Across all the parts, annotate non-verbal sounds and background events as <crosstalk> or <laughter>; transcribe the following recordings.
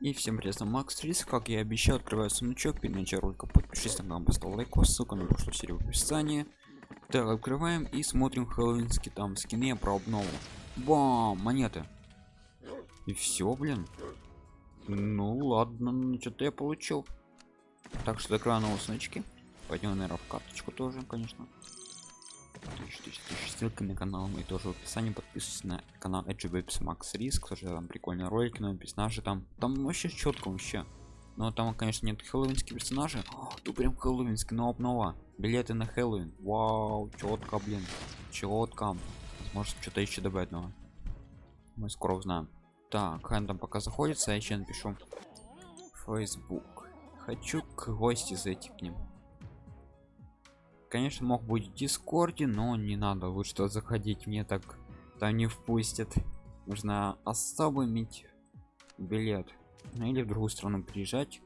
И всем привет, Макс Рис, как я и обещал, открываю сундучок, перед началом ролика подпишись на канал, поставь лайк, ссылка на прошлую серию в описании. Так, открываем и смотрим хэллоуинские там скины про обнову. Бам, монеты. И все, блин. Ну ладно, ну что-то я получил. Так что закрываю новые сундучки. Пойдем, наверное, в карточку тоже, конечно. Ссылка на канал мой тоже в описании. Подписывайтесь на канал Webs Max Risk. Тоже там прикольные ролики, но персонажи там. Там вообще четко вообще. Но там, конечно, нет хэллоуинских персонажей. О, тут прям хэллоуинский, но обнова. Билеты на Хэллоуин. Вау, четко, блин. Четко. Может что-то еще добавить новое. Мы скоро узнаем. Так, Хэн там пока заходится, я еще напишу. Facebook. Хочу к гости зайти к ним конечно мог быть в дискорде но не надо лучше что заходить мне так там не впустят. Нужно особо иметь билет. Ну, или в другую страну приезжать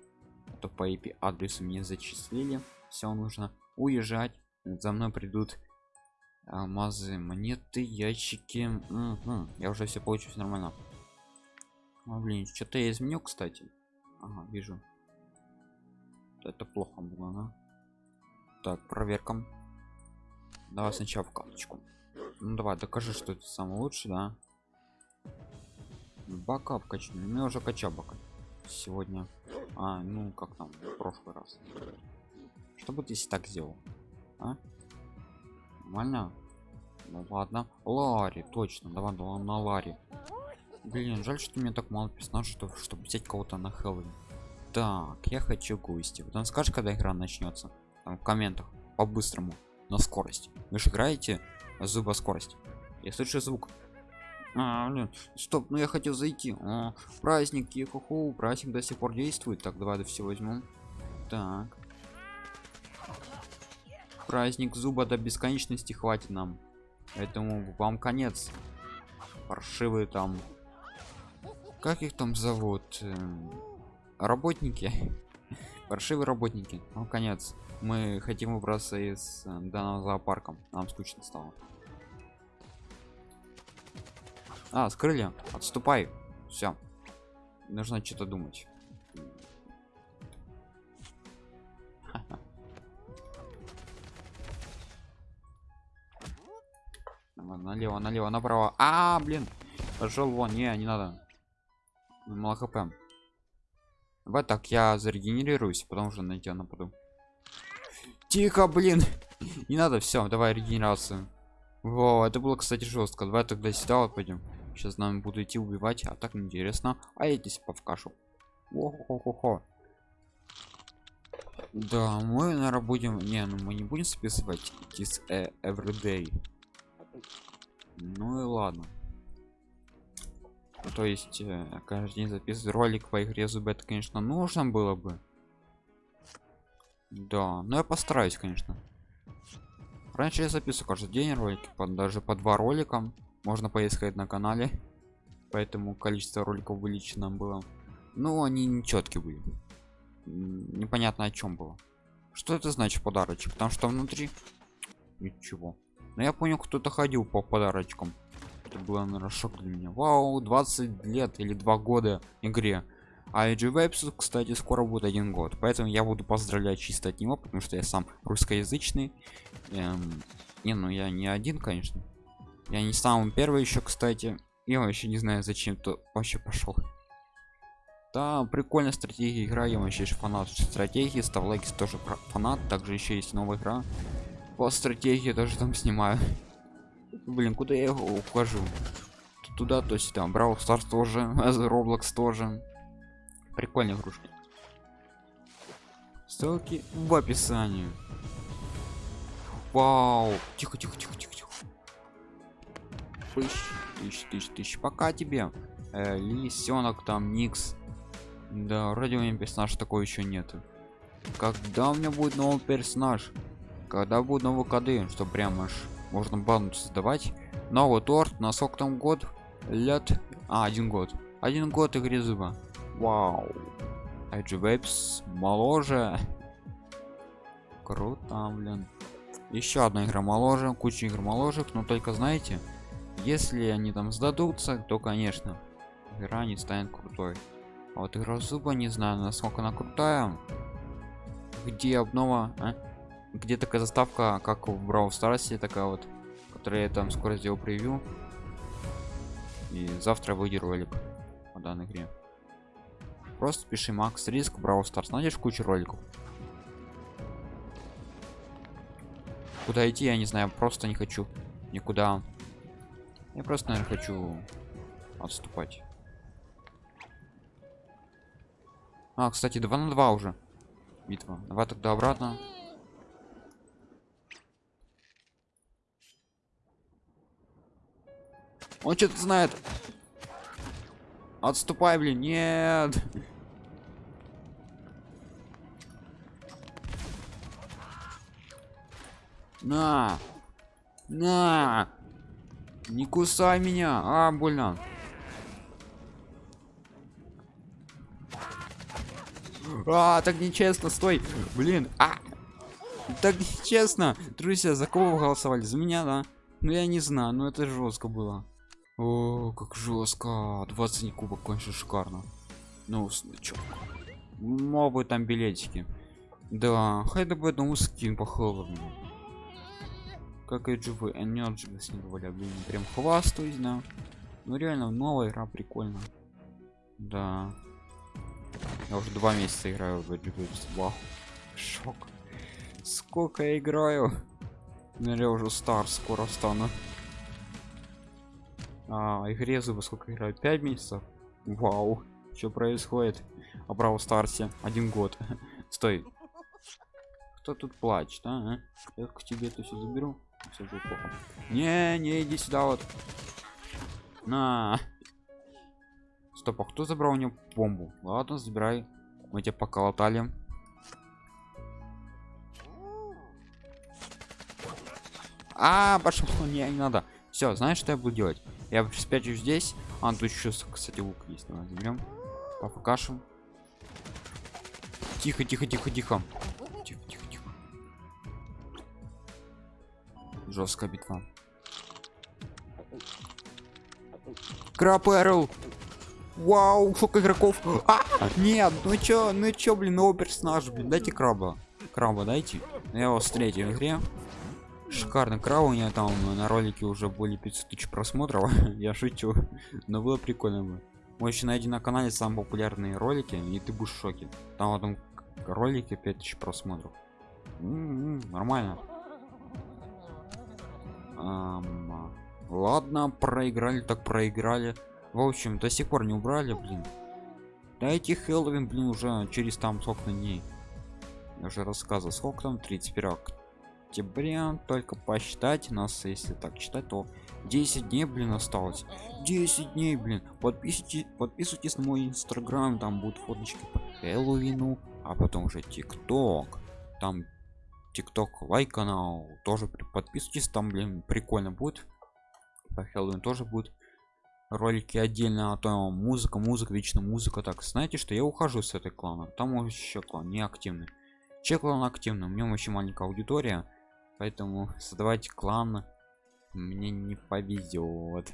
а то по IP адресу мне зачислили. Все нужно уезжать. За мной придут алмазы монеты ящики. Угу. я уже все получу все нормально. А, блин что-то я изменил кстати. Ага, вижу. Это плохо было да? Так проверка. Давай сначала в карточку. Ну давай докажи что это самый лучший да. Бака качну ну уже качал бака сегодня. А ну как там в прошлый раз. Что ты если так сделал? А? нормально? Ну ладно. Лари точно. Давай давай на лари блин жаль что мне так мало персонажей что чтобы взять кого-то на хэллоуин. Так я хочу гости потом скажешь когда игра начнется там, в комментах по-быстрому на скорость. Вы же играете зуба скорость я слышу звук. А, блин, стоп ну я хотел зайти. О, праздник ху праздник до сих пор действует. Так давай до все возьму. Так. Праздник зуба до бесконечности хватит нам. Поэтому вам конец. Паршивые там. Как их там зовут? Эм, работники паршивые работники. Ну конец. Мы хотим убраться из э, данного зоопарка. Нам скучно стало. А скрыли. Отступай. Все нужно что-то думать. <laughs> Налево налево направо. А, блин. Пошел вон. Не не надо. Мало хп вот так я зарегенерируюсь потому что на тебя нападу. Тихо блин! Не надо все давай регенерацию. Во это было кстати жестко давай тогда сюда вот пойдем сейчас нам буду идти убивать а так интересно а я здесь по в кашу О-хо-хо-хо. да мы наверное будем не ну мы не будем списывать this uh, everyday. Ну и ладно то есть э, каждый день записывать ролик по игре зубы это конечно нужно было бы. Да но я постараюсь конечно. Раньше я записываю каждый день ролики под, даже по два ролика можно поискать на канале. Поэтому количество роликов увеличено было. Но они нечеткие были. Непонятно о чем было. Что это значит подарочек? Потому что внутри ничего. Но я понял кто-то ходил по подарочкам это было наверное шок для меня вау 20 лет или два года игре а AG Webs, кстати, скоро будет один год. Поэтому я буду поздравлять чисто от него, потому что я сам русскоязычный. Эм, не, ну я не один, конечно. Я не самый первый еще, кстати. Я вообще не знаю, зачем то вообще пошел. Да, прикольная стратегия игра, я вообще фанат стратегии, Ставлайкис тоже фанат, также еще есть новая игра. По стратегии тоже там снимаю. Блин, куда я ухожу? То туда, то сюда. Браво Старс тоже, <laughs> Roblox тоже. Прикольные игрушки. Ссылки в описании. Вау! Тихо тихо тихо тихо тихо. Тысяч тысяч тысяч пока тебе э, лисенок там никс. Да вроде у меня персонаж такой еще нету когда у меня будет новый персонаж? Когда будут новые коды что прямо аж можно банду создавать новый торт на сколько там год лет а один год один год игре зуба Вау. Edge Waves моложе. <laughs> Круто, блин. Еще одна игра моложе, куча игр моложек, но только знаете, если они там сдадутся, то конечно, игра не станет крутой. А вот игра зуба не знаю, насколько она крутая. Где обнова? А? Где такая заставка, как в Brawl Stars, такая вот, которая я там скоро сделал превью. И завтра выйдет ролик по данной игре. Просто пиши Макс Риск Brawl Stars, найдешь кучу роликов. Куда идти, я не знаю, просто не хочу никуда. Я просто, наверное, хочу отступать. А, кстати, 2 на 2 уже. Битва. Давай тогда обратно. Он что-то знает. Отступай, блин. Нет. На. На. Не кусай меня. А, больно. А, так нечестно, стой. Блин, а. Так нечестно. Друзья, за кого вы голосовали? За меня, да? Ну я не знаю, но это жестко было. О, как жестко. 20 кубок, конечно, шикарно. Ну, чё? Мобы там билетики. Да, хотя бы одному скин по холодному. Как и живы, энерджи с ним блин, прям хвастаюсь, да. Ну реально, новая игра прикольно. Да. Я уже два месяца играю в эту Вау. Шок. Сколько я играю? Ну, я уже стар, скоро стану. А, игре зубы сколько играю? 5 месяцев? Вау. Что происходит? А Браво Старсе один год. <laughs> Стой. Кто тут плачет, а? Я к тебе это все заберу. Плохо. Не, не иди сюда вот. На. Стоп, а кто забрал у него бомбу? Ладно, забирай. Мы тебя поколотали. А, пошел, не, не надо. Все, знаешь, что я буду делать? Я спрячу здесь. А, тут еще, кстати, лук есть. Давай заберем. Пофакашем. Тихо, тихо, тихо, тихо. Тихо, тихо, тихо. Жесткая битва. Краб Эрл. Вау, сколько игроков. А, нет, ну чё, ну чё, блин, новый персонаж, блин, дайте краба. Краба дайте. Я его встретил в игре. Шикарный краб, у меня там на ролике уже более 500 тысяч просмотров. <laughs> Я шучу. Но было прикольно бы. Можешь найти на канале самые популярные ролики, и ты будешь в шоке. Там в этом ролике 5000 просмотров. М -м -м, нормально. Ам, ладно, проиграли, так проиграли в общем до сих пор не убрали блин дайте хэллоуин блин уже через там сколько дней я уже рассказывал сколько там 31 октября только посчитать нас если так читать то 10 дней блин осталось. 10 дней блин. Подписывайтесь подписывайтесь на мой инстаграм там будут фоточки по хэллоуину а потом уже тикток. Там тикток лайк канал тоже подписывайтесь там блин прикольно будет. По хэллоуин тоже будет ролики отдельно а то музыка музыка вечно музыка. Так знаете что я ухожу с этой клана там еще клан не активный че клан активный? У меня очень маленькая аудитория поэтому создавать клан мне не повезет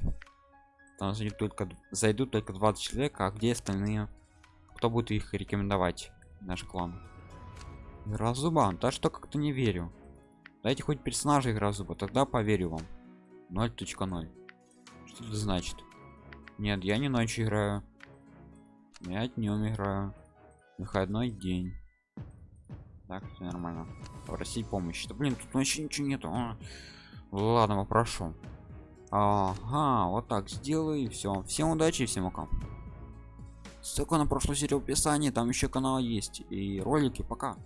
там зайдут только зайдут только 20 человек а где остальные? Кто будет их рекомендовать наш клан? Разуба да что как-то не верю. Дайте хоть персонажей разуба тогда поверю вам. 0.0 что это значит? Нет, я не ночью играю. Я днем играю. Выходной день. Так, все нормально. Просить помощи. Да блин, тут вообще ничего нету. А. Ладно, попрошу. Ага, вот так сделаю и все. Всем удачи, всем пока. Ссылка на прошлую серию в описании, там еще канал есть и ролики. Пока.